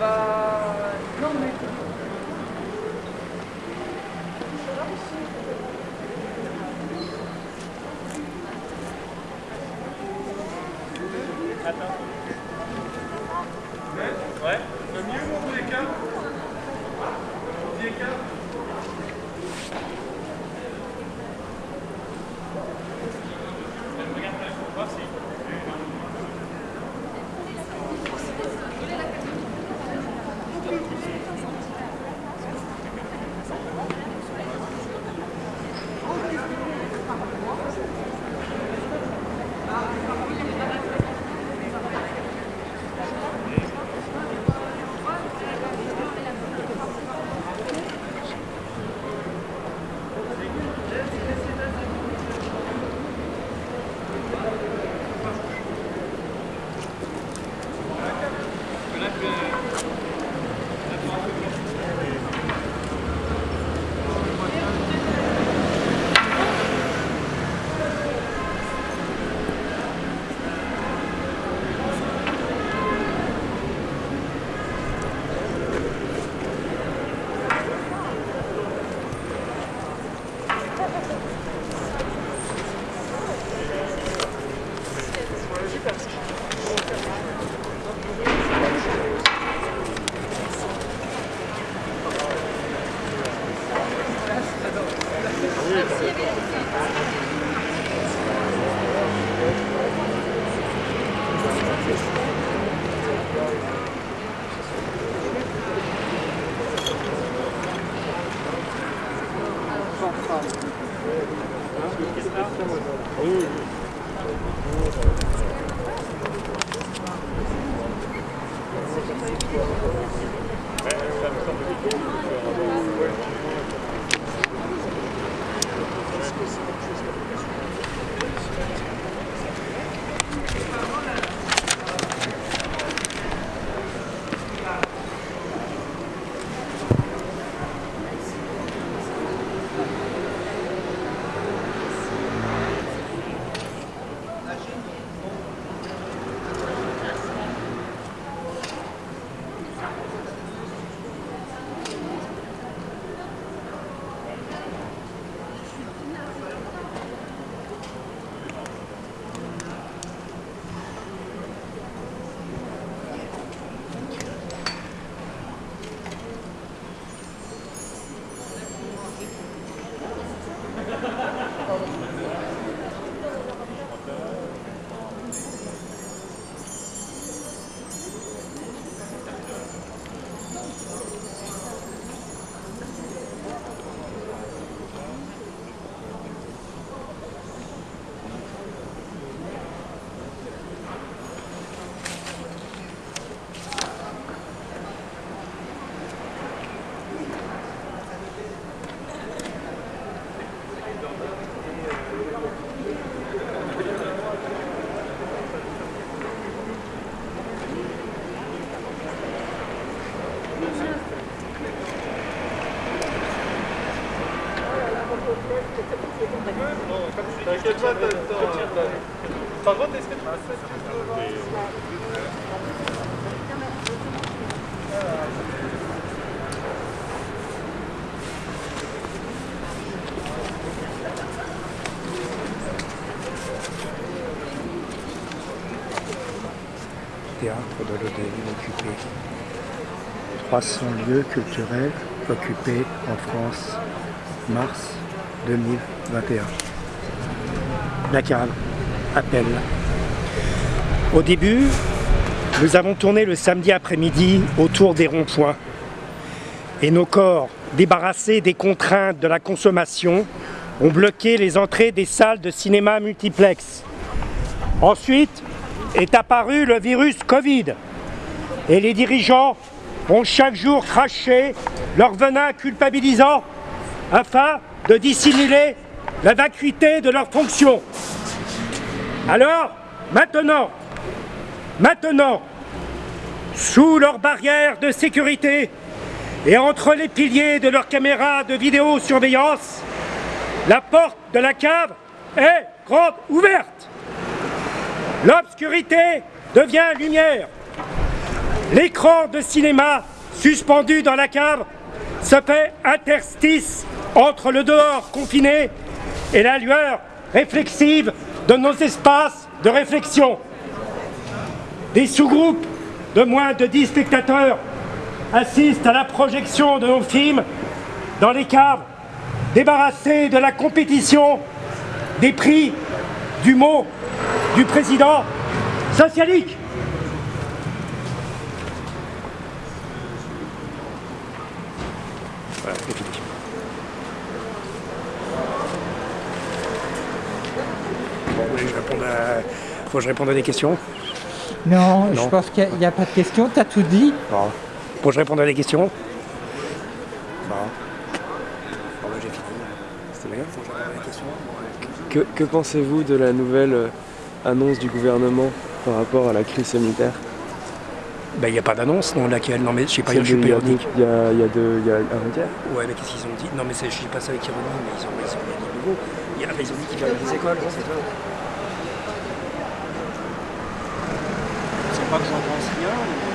Bah non mais. Attends. 어 T'inquiète pas, t'as le temps. Par contre, est-ce que tu peux Théâtre de l'Odéville occupé. 300 lieux culturels occupés en France, mars 2021. La cave, appel. Au début, nous avons tourné le samedi après-midi autour des ronds-points. Et nos corps, débarrassés des contraintes de la consommation, ont bloqué les entrées des salles de cinéma multiplex. Ensuite est apparu le virus Covid. Et les dirigeants ont chaque jour craché leur venin culpabilisant afin de dissimuler la vacuité de leurs fonctions. Alors, maintenant, maintenant, sous leurs barrières de sécurité et entre les piliers de leurs caméras de vidéosurveillance, la porte de la cave est grande ouverte. L'obscurité devient lumière. L'écran de cinéma suspendu dans la cave se fait interstice entre le dehors confiné et la lueur réflexive de nos espaces de réflexion. Des sous-groupes de moins de 10 spectateurs assistent à la projection de nos films dans les caves, débarrassés de la compétition, des prix, du mot, du président socialique c'est fini. Bon, vous voulez que je réponde à... Faut que je réponde à des questions Non, je pense qu'il n'y a, pas de question, t'as tout dit. Bon. Faut que je réponde à des questions Bon. Bon, bah, j'ai fini. C'était bien, faut que je réponde à des questions. Que, que pensez-vous de la nouvelle euh, annonce du gouvernement par rapport à la crise sanitaire? Ben, il n'y a pas d'annonce, non, laquelle Non, mais je sais pas, Celle je suis de- pas il y a ironique. deux- Il y a, il y a deux- il y a avant-hier Ouais, mais qu'est-ce qu'ils ont dit? Non, mais je dis pas ça avec ironie, mais ils ont, ils ont rien dit de nouveau. Ils ont dit qu'ils ferment les écoles, c'est ça Pas que j'en pense rien,